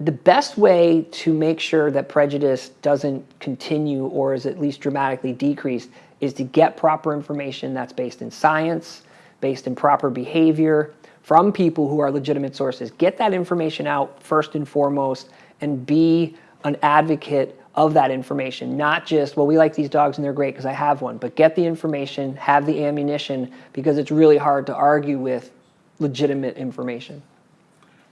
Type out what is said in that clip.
the best way to make sure that prejudice doesn't continue or is at least dramatically decreased is to get proper information that's based in science, based in proper behavior, from people who are legitimate sources. Get that information out first and foremost and be an advocate of that information, not just, well, we like these dogs and they're great because I have one, but get the information, have the ammunition because it's really hard to argue with legitimate information.